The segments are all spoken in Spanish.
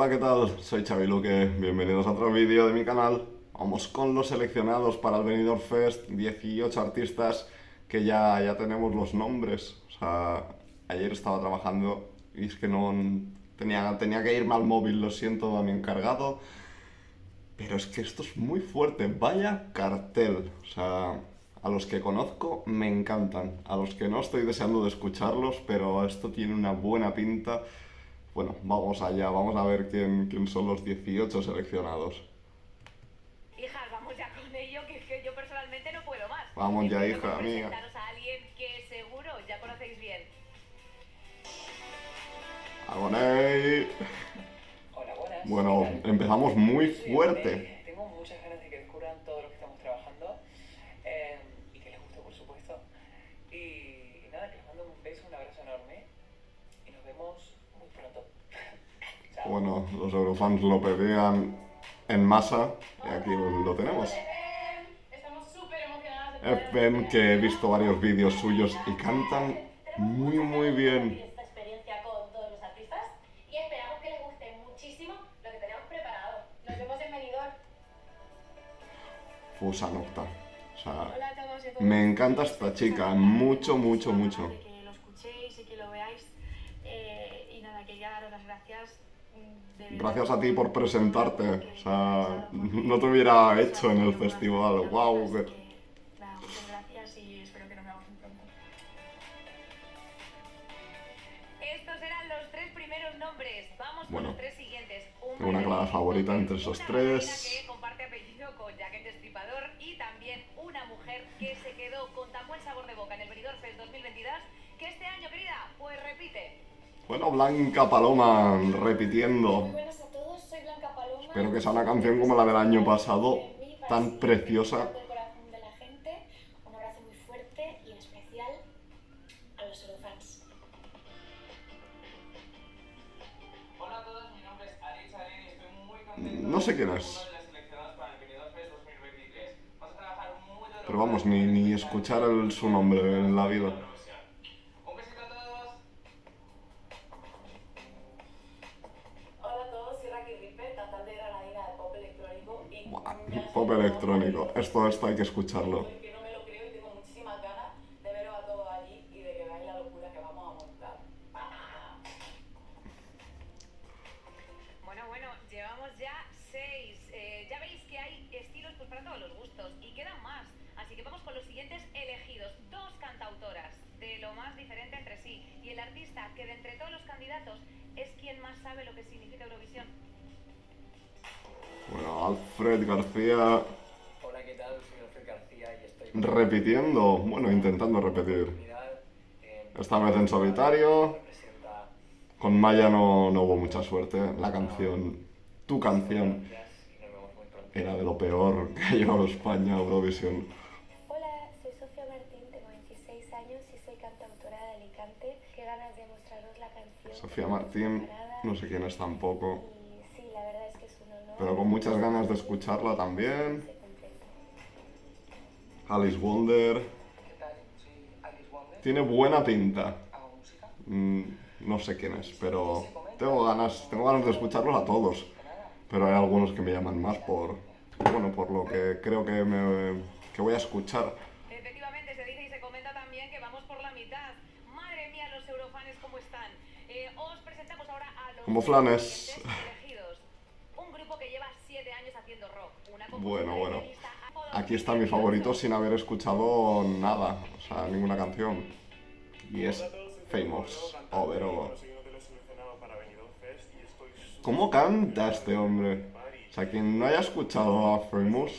Hola, ¿qué tal? Soy Xavi Luque, bienvenidos a otro vídeo de mi canal. Vamos con los seleccionados para el Benidorm Fest, 18 artistas que ya, ya tenemos los nombres. O sea, ayer estaba trabajando y es que no tenía, tenía que irme al móvil, lo siento a mi encargado. Pero es que esto es muy fuerte, vaya cartel. O sea, a los que conozco me encantan, a los que no estoy deseando de escucharlos, pero esto tiene una buena pinta. Bueno, vamos allá, vamos a ver quién, quién son los 18 seleccionados. Hijas, vamos ya con ello, que, que yo personalmente no puedo más. Vamos ya, hija mía. presentaros a alguien que seguro ya conocéis bien. Agoney. Hola, buenas. Bueno, empezamos muy Sí, fuerte. eh, tengo muchas ganas de que descubran todo lo que estamos trabajando eh, y que les guste, por supuesto. Y, nada, que les mando un beso, un abrazo enorme y nos vemos muy pronto. Chao. Bueno, los eurofans lo pedían en masa y aquí lo tenemos. FM, que he visto varios vídeos suyos y cantan muy muy bien. Fusa Nocta. O sea, me encanta esta chica, mucho, mucho, mucho. Que lo escuchéis y que lo veáis. Eh, y nada, quería daros las gracias. Gracias a ti por presentarte. O sea, no te hubiera hecho en el festival. Wow, así que- que, nada, muchas gracias y espero que nos veamos muy pronto. Estos eran los tres primeros nombres. Vamos con Bueno, los tres siguientes. Un tengo una clara favorita entre esos tres. bailarina que comparte apellido con Jack el Destripador y también una mujer que se quedó con tan buen sabor de boca en el Benidorm Fest 2022 que este año, querida, pues repite. Bueno, Blanca Paloma Muy repitiendo. buenas a todos, soy Blanca Paloma. Espero que sea una canción como la del año pasado, tan preciosa. Del corazón de la gente, un abrazo muy fuerte y en especial a los Eurofans. Hola a todos, mi nombre es Alex Aren y estoy muy contento No sé quién es. uno de las seleccionadas para el Benidorm Fest 2023. Vamos a trabajar muy duro Pero vamos, ni, ni escuchar el- su nombre en la vida. Así que vamos con los siguientes elegidos. Dos cantautoras de lo más diferente entre sí. Y el artista que de entre todos los candidatos es quien más sabe lo que significa Eurovisión. Bueno, Alfred García Hola, ¿qué tal? Soy Alfred García y estoy repitiendo, bueno, intentando repetir. Esta vez en solitario. Con Maya no, no hubo mucha suerte. La canción, tu canción, era de lo peor que ha llevado España a Eurovisión. Hola, soy Sofía Martín, tengo 26 años y soy cantautora de Alicante. Qué ganas de mostraros la canción. Sofía Martín, no sé quién es tampoco, Y sí, la verdad es que es un honor. Pero con muchas ganas de escucharla también. Alice Wonder, ¿Qué tal? Soy Alice Wonder. tiene buena pinta. Mm, no sé quién es, pero tengo ganas, tengo ganas de escucharlos a todos. Pero hay algunos que me llaman más por, bueno, por lo que creo que, me, que voy a escuchar. Efectivamente, se dice y se comenta también que vamos por la mitad. Madre mía, los eurofanes, ¿cómo están? Eh, os presentamos ahora a los Como flanes. siguientes elegidos. Un grupo que lleva siete años haciendo rock. Una Bueno, bueno. Aquí está mi favorito sin haber escuchado nada, o sea, ninguna canción. Y es Famous, Overall. ¿Cómo canta este hombre? O sea, quien no haya escuchado a Famous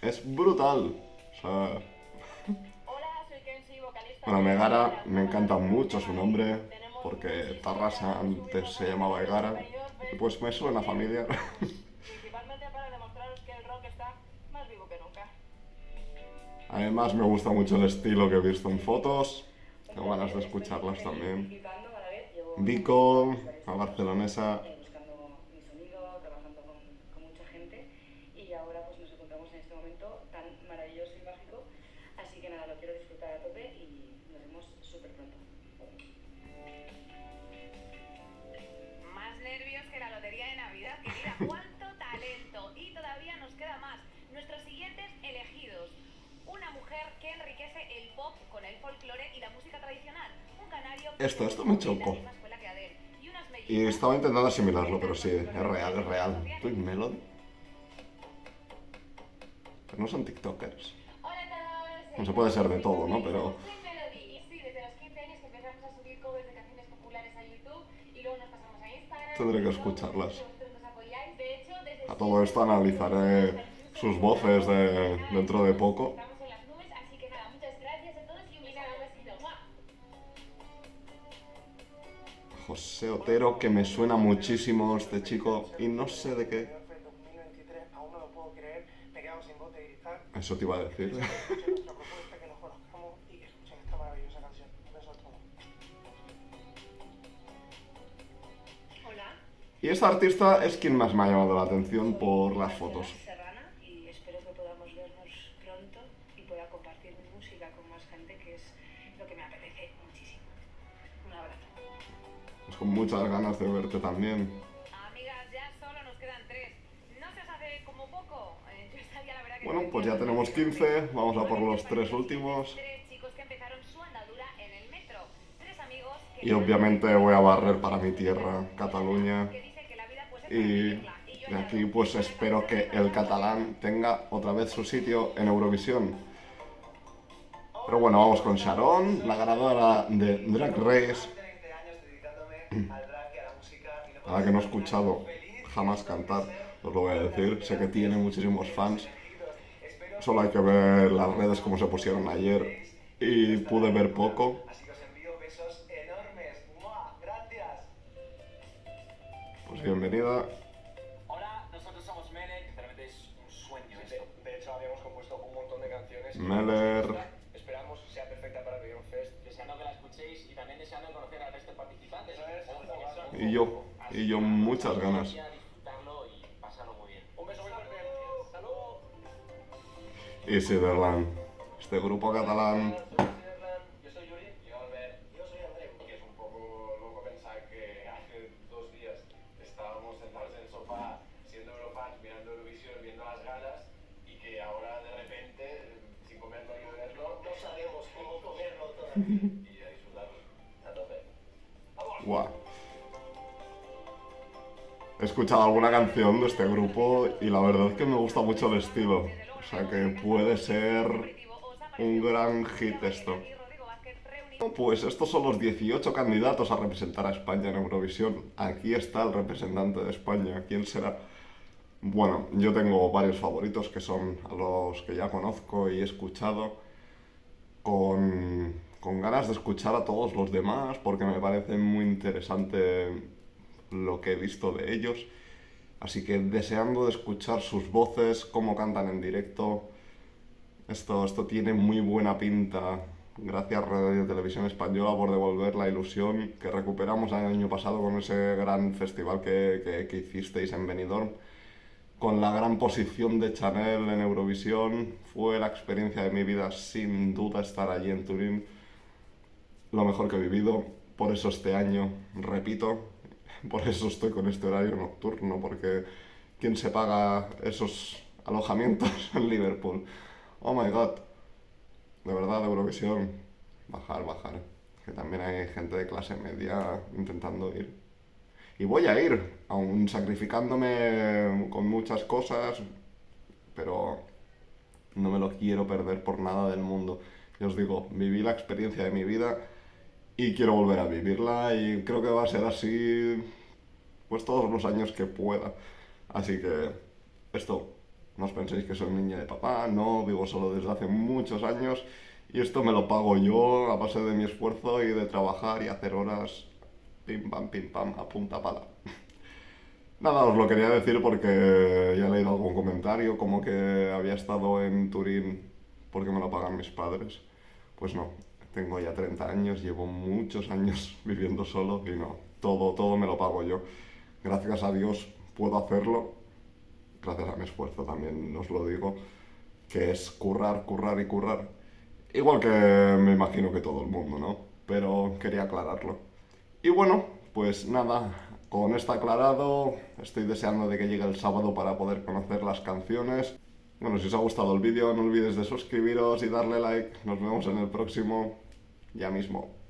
es brutal. O sea, bueno, Megara me encanta mucho su nombre, porque Tarrasa antes se llamaba Egara. Pues me suena a Además me gusta mucho el estilo que he visto en fotos. Tengo ganas de escucharlas también. A Vico, la barcelonesa. Esto, esto me chocó. Y estaba intentando asimilarlo, pero sí, es real, es real. Twin Melody. Pero no son TikTokers. No se puede ser de todo, ¿no? Pero- Soy Melody. Y sí, desde los 15 años que empezamos a subir covers de canciones populares a YouTube y luego nos pasamos a Instagram. Tendré que escucharlas. A todo esto analizaré sus voces de dentro de poco. José Otero, que me suena muchísimo este chico y no sé de qué. 2023, aún no lo puedo creer, me he quedado sin voz de gritar. Eso te iba a decir. Y esta artista es quien más me ha llamado la atención por las fotos. Con muchas ganas de verte también. Amigas, ya solo nos quedan tres. ¿No se os hace como poco? Eh, yo estaría, la verdad, que Bueno, no pues ya tenemos por qué 15, vamos a por los tres últimos. Tres chicos que empezaron su andadura en el metro. Tres amigos que Y obviamente voy a barrer para mi tierra, Cataluña. pues, es Y de aquí pues espero que el catalán tenga otra vez su sitio en Eurovisión. Pero bueno, vamos con Sharon, la ganadora de Drag Race, 20 años dedicándome al drag y a la música y no a la que no he escuchado jamás cantar, os lo voy a decir, sé que tiene muchísimos fans. Solo hay que ver las redes como se pusieron ayer y pude ver poco. Así que os envío besos enormes. ¡Mua! ¡Gracias! Pues bienvenida. Hola, nosotros somos Mele, que realmente es un sueño esto. De hecho, habíamos compuesto un montón de canciones. Meller. Y yo, y yo muchas ganas. y Siderland, este grupo catalán Yo He escuchado alguna canción de este grupo y la verdad es que me gusta mucho el estilo. O sea que puede ser un gran hit esto. Pues estos son los 18 candidatos a representar a España en Eurovisión. Aquí está el representante de España. ¿Quién será? Bueno, yo tengo varios favoritos que son los que ya conozco y he escuchado con, con ganas de escuchar a todos los demás porque me parece muy interesante lo que he visto de ellos. Así que deseando de escuchar sus voces, cómo cantan en directo. Esto, esto tiene muy buena pinta. Gracias Radio Televisión Española por devolver la ilusión que recuperamos el año pasado con ese gran festival que, que, que hicisteis en Benidorm. Con la gran posición de Chanel en Eurovisión, fue la experiencia de mi vida sin duda estar allí en Turín. Lo mejor que he vivido. Por eso este año, repito, por eso estoy con este horario nocturno, porque ¿quién se paga esos alojamientos en Liverpool? Oh my god. De verdad, Eurovisión. Bajar, bajar. Que también hay gente de clase media intentando ir. Y voy a ir, aún sacrificándome con muchas cosas, pero no me lo quiero perder por nada del mundo. Ya os digo, viví la experiencia de mi vida y quiero volver a vivirla y creo que va a ser así pues todos los años que pueda. Así que esto, no os penséis que soy niña de papá, no, vivo solo desde hace muchos años y esto me lo pago yo a base de mi esfuerzo y de trabajar y hacer horas pim pam pim pam a punta pala. Nada, os lo quería decir porque ya he leído algún comentario como que había estado en Turín porque me lo pagan mis padres. Pues no, tengo ya 30 años, llevo muchos años viviendo solo y no, todo, todo me lo pago yo. Gracias a Dios puedo hacerlo, gracias a mi esfuerzo también os lo digo, que es currar, currar y currar. Igual que me imagino que todo el mundo, ¿no? Pero quería aclararlo. Y bueno, pues nada, Con esto aclarado, estoy deseando de que llegue el sábado para poder conocer las canciones. Bueno, si os ha gustado el vídeo, no olvides de suscribiros y darle like. Nos vemos en el próximo, ya mismo.